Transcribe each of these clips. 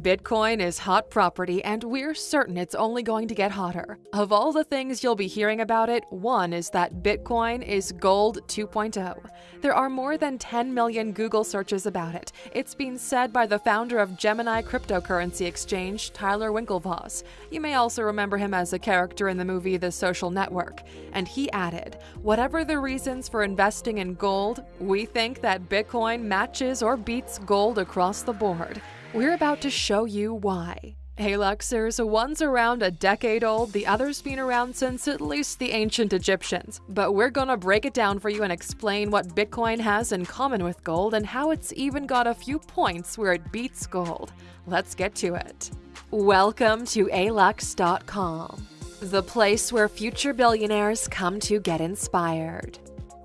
Bitcoin is hot property, and we're certain it's only going to get hotter. Of all the things you'll be hearing about it, one is that Bitcoin is gold 2.0. There are more than 10 million Google searches about it. It's been said by the founder of Gemini cryptocurrency exchange, Tyler Winklevoss. You may also remember him as a character in the movie The Social Network. And he added, Whatever the reasons for investing in gold, we think that Bitcoin matches or beats gold across the board. We're about to show you why. Hey Luxers, one's around a decade old, the other's been around since at least the ancient Egyptians. But we're gonna break it down for you and explain what Bitcoin has in common with gold and how it's even got a few points where it beats gold. Let's get to it. Welcome to alux.com, the place where future billionaires come to get inspired.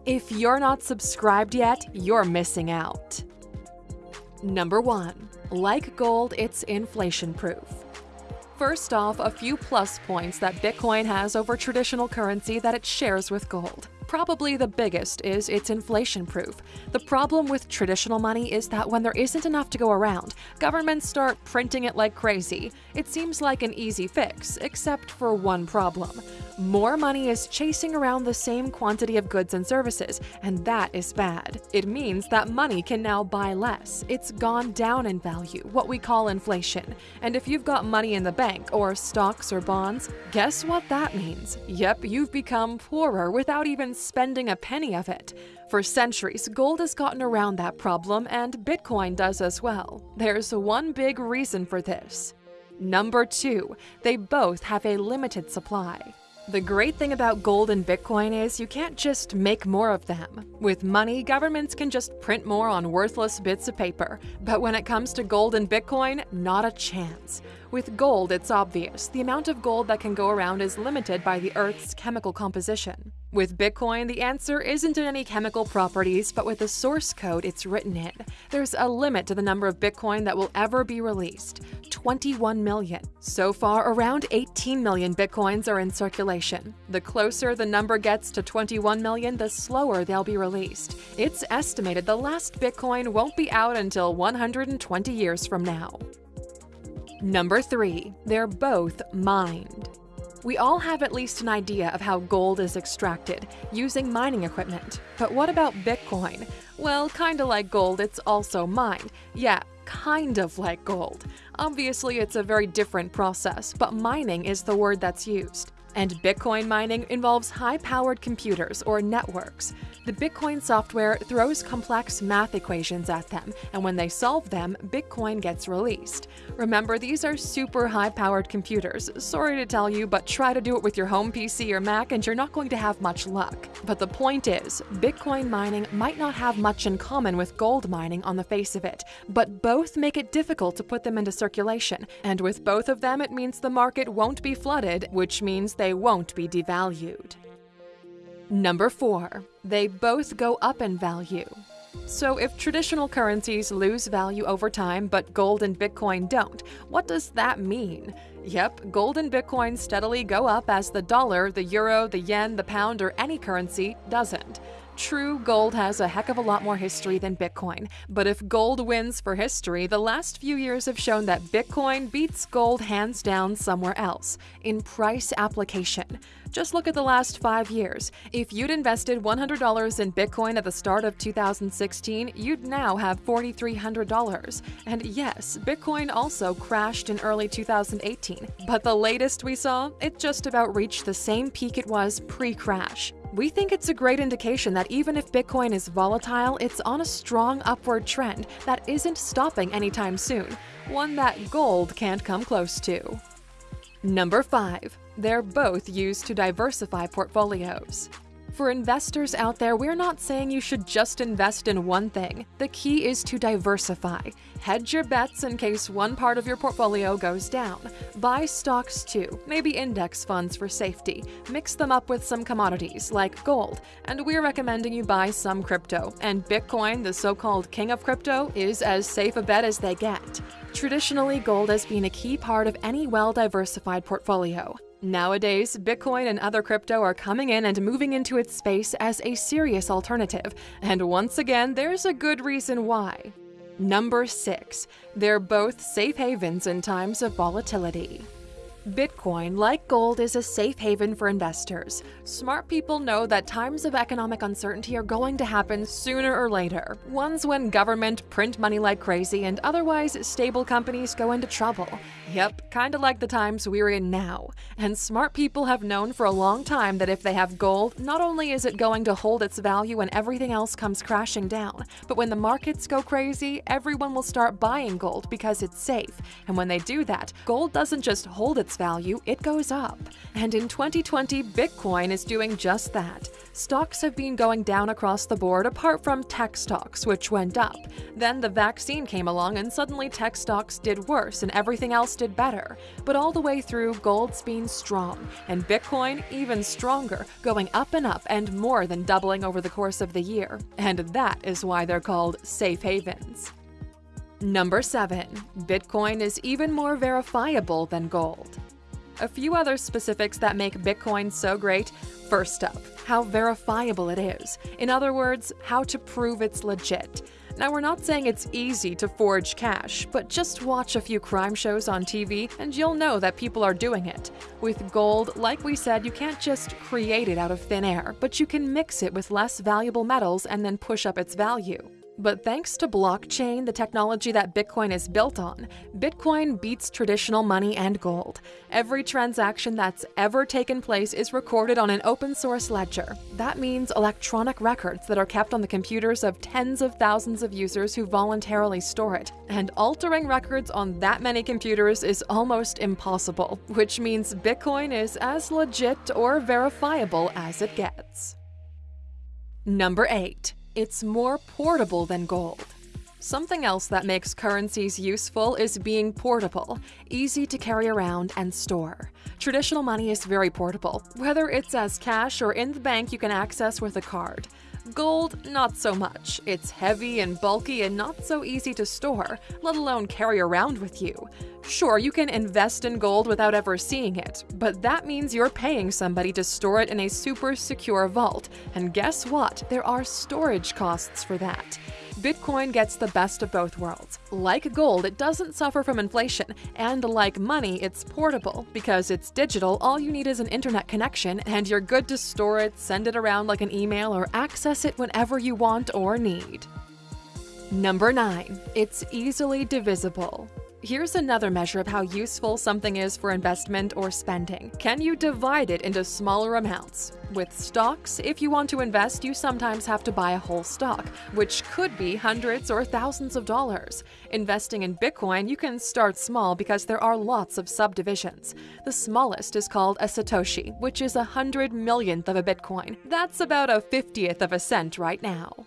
If you're not subscribed yet, you're missing out. Number 1. Like gold, it's inflation proof. First off, a few plus points that Bitcoin has over traditional currency that it shares with gold. Probably the biggest is it's inflation proof. The problem with traditional money is that when there isn't enough to go around, governments start printing it like crazy. It seems like an easy fix, except for one problem. More money is chasing around the same quantity of goods and services, and that is bad. It means that money can now buy less. It's gone down in value, what we call inflation. And if you've got money in the bank, or stocks or bonds, guess what that means? Yep, you've become poorer without even spending a penny of it. For centuries, gold has gotten around that problem, and Bitcoin does as well. There's one big reason for this. Number two, they both have a limited supply. The great thing about gold and Bitcoin is you can't just make more of them. With money, governments can just print more on worthless bits of paper. But when it comes to gold and Bitcoin, not a chance. With gold, it's obvious. The amount of gold that can go around is limited by the Earth's chemical composition. With Bitcoin, the answer isn't in any chemical properties, but with the source code it's written in. There's a limit to the number of Bitcoin that will ever be released 21 million. So far, around 18 million Bitcoins are in circulation. The closer the number gets to 21 million, the slower they'll be released. It's estimated the last Bitcoin won't be out until 120 years from now. Number 3. They're both mined. We all have at least an idea of how gold is extracted, using mining equipment. But what about Bitcoin? Well, kinda like gold, it's also mined. Yeah, kind of like gold. Obviously, it's a very different process, but mining is the word that's used. And Bitcoin mining involves high-powered computers or networks. The Bitcoin software throws complex math equations at them, and when they solve them, Bitcoin gets released. Remember, these are super high-powered computers. Sorry to tell you, but try to do it with your home PC or Mac and you're not going to have much luck. But the point is, Bitcoin mining might not have much in common with gold mining on the face of it, but both make it difficult to put them into circulation, and with both of them it means the market won't be flooded, which means they won't be devalued. Number 4. They both go up in value. So if traditional currencies lose value over time but gold and Bitcoin don't, what does that mean? Yep, gold and Bitcoin steadily go up as the dollar, the euro, the yen, the pound, or any currency doesn't. True, gold has a heck of a lot more history than Bitcoin, but if gold wins for history, the last few years have shown that Bitcoin beats gold hands down somewhere else in price application. Just look at the last five years. If you'd invested $100 in Bitcoin at the start of 2016, you'd now have $4,300. And yes, Bitcoin also crashed in early 2018, but the latest we saw, it just about reached the same peak it was pre-crash. We think it's a great indication that even if Bitcoin is volatile, it's on a strong upward trend that isn't stopping anytime soon, one that gold can't come close to. Number 5. They're both used to diversify portfolios. For investors out there, we're not saying you should just invest in one thing. The key is to diversify. Hedge your bets in case one part of your portfolio goes down. Buy stocks too, maybe index funds for safety. Mix them up with some commodities like gold. And we're recommending you buy some crypto. And Bitcoin, the so-called king of crypto, is as safe a bet as they get. Traditionally, gold has been a key part of any well-diversified portfolio. Nowadays, Bitcoin and other crypto are coming in and moving into its space as a serious alternative, and once again, there's a good reason why. Number 6. They're both safe havens in times of volatility. Bitcoin, like gold, is a safe haven for investors. Smart people know that times of economic uncertainty are going to happen sooner or later. Ones when government print money like crazy and otherwise stable companies go into trouble. Yep, kinda like the times we're in now. And smart people have known for a long time that if they have gold, not only is it going to hold its value when everything else comes crashing down, but when the markets go crazy, everyone will start buying gold because it's safe. And when they do that, gold doesn't just hold its value, it goes up. And in 2020, Bitcoin is doing just that. Stocks have been going down across the board apart from tech stocks, which went up. Then the vaccine came along and suddenly tech stocks did worse and everything else did better. But all the way through, gold's been strong, and Bitcoin even stronger, going up and up and more than doubling over the course of the year. And that is why they're called safe havens. Number 7. Bitcoin is even more verifiable than gold. A few other specifics that make Bitcoin so great. First up, how verifiable it is. In other words, how to prove it's legit. Now, we're not saying it's easy to forge cash, but just watch a few crime shows on TV and you'll know that people are doing it. With gold, like we said, you can't just create it out of thin air, but you can mix it with less valuable metals and then push up its value. But thanks to blockchain, the technology that Bitcoin is built on, Bitcoin beats traditional money and gold. Every transaction that's ever taken place is recorded on an open source ledger. That means electronic records that are kept on the computers of tens of thousands of users who voluntarily store it. And altering records on that many computers is almost impossible, which means Bitcoin is as legit or verifiable as it gets. Number 8 it's more portable than gold. Something else that makes currencies useful is being portable, easy to carry around and store. Traditional money is very portable, whether it's as cash or in the bank you can access with a card. Gold, not so much. It's heavy and bulky and not so easy to store, let alone carry around with you. Sure, you can invest in gold without ever seeing it, but that means you're paying somebody to store it in a super secure vault. And guess what? There are storage costs for that. Bitcoin gets the best of both worlds. Like gold, it doesn't suffer from inflation, and like money, it's portable. Because it's digital, all you need is an internet connection, and you're good to store it, send it around like an email, or access it whenever you want or need. Number 9. It's easily divisible. Here's another measure of how useful something is for investment or spending. Can you divide it into smaller amounts? With stocks, if you want to invest, you sometimes have to buy a whole stock, which could be hundreds or thousands of dollars. Investing in Bitcoin, you can start small because there are lots of subdivisions. The smallest is called a Satoshi, which is a hundred millionth of a Bitcoin. That's about a fiftieth of a cent right now.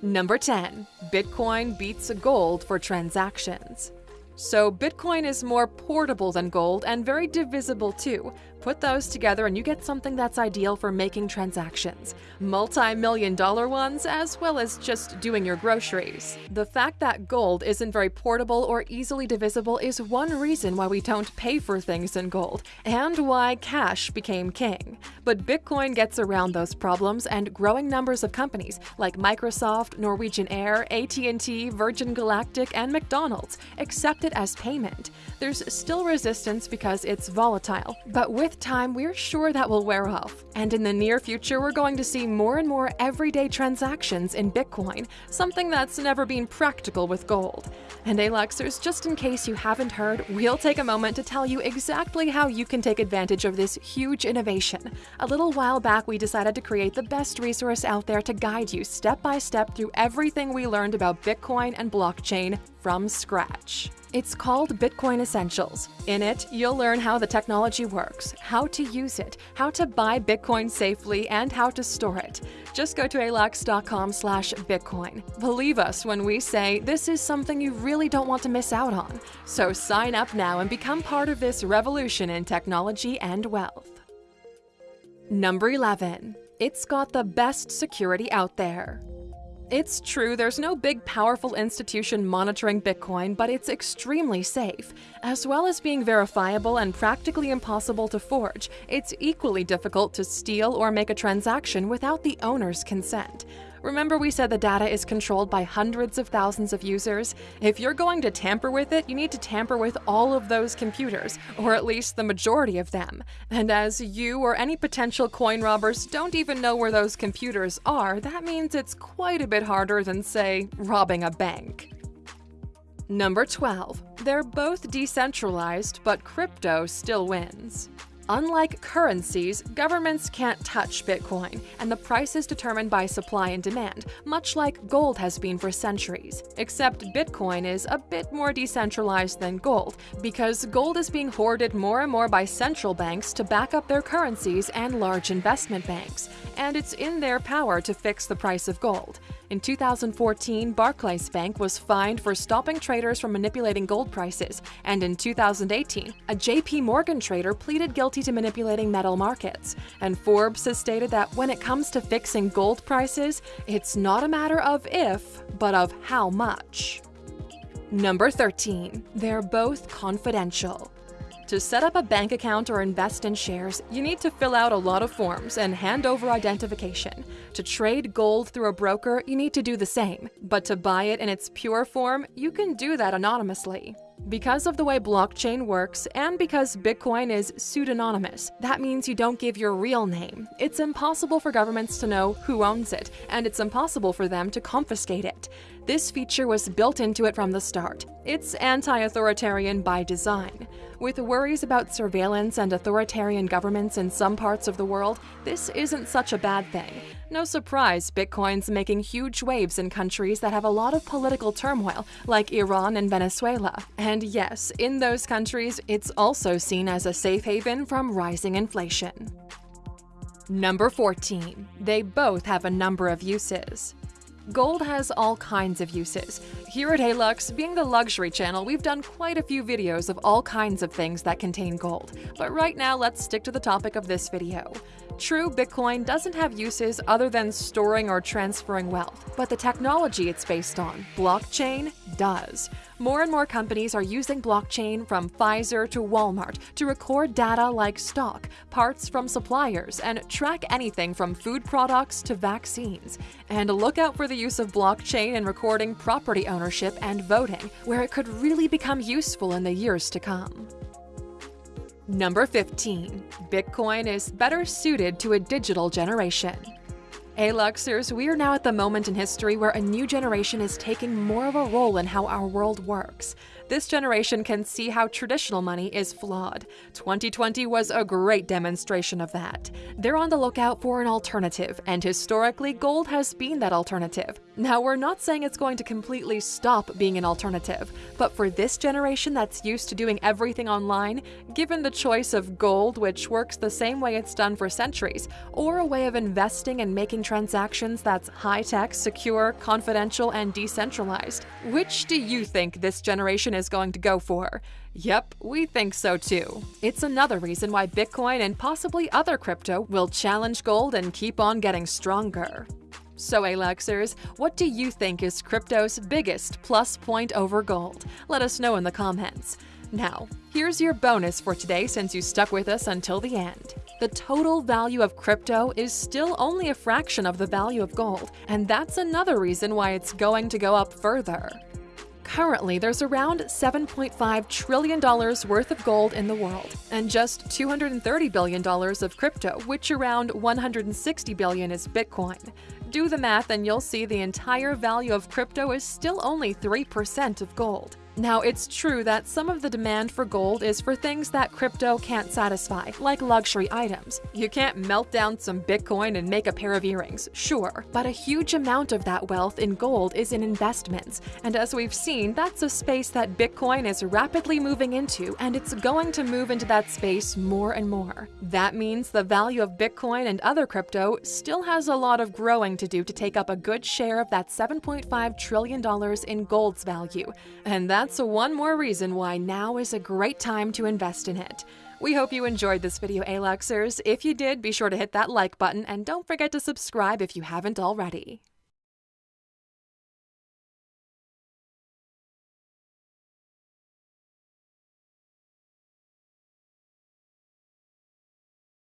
Number 10. Bitcoin beats gold for transactions. So Bitcoin is more portable than gold and very divisible too. Put those together and you get something that's ideal for making transactions. Multi-million dollar ones as well as just doing your groceries. The fact that gold isn't very portable or easily divisible is one reason why we don't pay for things in gold and why cash became king. But Bitcoin gets around those problems and growing numbers of companies like Microsoft, Norwegian Air, AT&T, Virgin Galactic, and McDonald's accept it as payment. There's still resistance because it's volatile, but with time, we're sure that will wear off. And in the near future, we're going to see more and more everyday transactions in Bitcoin, something that's never been practical with gold. And Aluxers, just in case you haven't heard, we'll take a moment to tell you exactly how you can take advantage of this huge innovation. A little while back, we decided to create the best resource out there to guide you step by step through everything we learned about Bitcoin and blockchain from scratch. It's called Bitcoin Essentials. In it, you'll learn how the technology works, how to use it, how to buy Bitcoin safely, and how to store it. Just go to alux.com slash Bitcoin. Believe us when we say this is something you really don't want to miss out on. So sign up now and become part of this revolution in technology and wealth. Number 11. It's got the best security out there. It's true, there's no big powerful institution monitoring Bitcoin, but it's extremely safe. As well as being verifiable and practically impossible to forge, it's equally difficult to steal or make a transaction without the owner's consent. Remember we said the data is controlled by hundreds of thousands of users? If you're going to tamper with it, you need to tamper with all of those computers, or at least the majority of them. And as you or any potential coin robbers don't even know where those computers are, that means it's quite a bit harder than, say, robbing a bank. Number 12. They're both decentralized, but crypto still wins. Unlike currencies, governments can't touch Bitcoin, and the price is determined by supply and demand, much like gold has been for centuries. Except Bitcoin is a bit more decentralized than gold, because gold is being hoarded more and more by central banks to back up their currencies and large investment banks, and it's in their power to fix the price of gold. In 2014, Barclays Bank was fined for stopping traders from manipulating gold prices, and in 2018, a JP Morgan trader pleaded guilty to manipulating metal markets. And Forbes has stated that when it comes to fixing gold prices, it's not a matter of if, but of how much. Number 13. They're both confidential. To set up a bank account or invest in shares, you need to fill out a lot of forms and hand over identification. To trade gold through a broker, you need to do the same. But to buy it in its pure form, you can do that anonymously. Because of the way blockchain works, and because Bitcoin is pseudonymous, that means you don't give your real name. It's impossible for governments to know who owns it, and it's impossible for them to confiscate it. This feature was built into it from the start. It's anti-authoritarian by design. With worries about surveillance and authoritarian governments in some parts of the world, this isn't such a bad thing. No surprise, Bitcoin's making huge waves in countries that have a lot of political turmoil, like Iran and Venezuela. And yes, in those countries, it's also seen as a safe haven from rising inflation. Number 14. They both have a number of uses. Gold has all kinds of uses. Here at Alux, being the luxury channel, we've done quite a few videos of all kinds of things that contain gold. But right now, let's stick to the topic of this video. True, Bitcoin doesn't have uses other than storing or transferring wealth, but the technology it's based on, blockchain, does. More and more companies are using blockchain from Pfizer to Walmart to record data like stock, parts from suppliers, and track anything from food products to vaccines. And look out for the use of blockchain in recording property ownership and voting, where it could really become useful in the years to come. Number 15. Bitcoin is better suited to a digital generation. Hey Luxers, we are now at the moment in history where a new generation is taking more of a role in how our world works. This generation can see how traditional money is flawed. 2020 was a great demonstration of that. They're on the lookout for an alternative, and historically, gold has been that alternative. Now, we're not saying it's going to completely stop being an alternative, but for this generation that's used to doing everything online, given the choice of gold, which works the same way it's done for centuries, or a way of investing and making transactions that's high-tech, secure, confidential, and decentralized, which do you think this generation is going to go for. Yep, we think so too. It's another reason why Bitcoin and possibly other crypto will challenge gold and keep on getting stronger. So Aluxers, what do you think is crypto's biggest plus point over gold? Let us know in the comments. Now, here's your bonus for today since you stuck with us until the end. The total value of crypto is still only a fraction of the value of gold, and that's another reason why it's going to go up further. Currently, there's around $7.5 trillion worth of gold in the world, and just $230 billion of crypto, which around 160 billion is Bitcoin. Do the math and you'll see the entire value of crypto is still only 3% of gold. Now, it's true that some of the demand for gold is for things that crypto can't satisfy, like luxury items. You can't melt down some Bitcoin and make a pair of earrings, sure, but a huge amount of that wealth in gold is in investments, and as we've seen, that's a space that Bitcoin is rapidly moving into, and it's going to move into that space more and more. That means the value of Bitcoin and other crypto still has a lot of growing to do to take up a good share of that $7.5 trillion in gold's value, and that's that's one more reason why now is a great time to invest in it. We hope you enjoyed this video, Aluxers. If you did, be sure to hit that like button and don't forget to subscribe if you haven't already.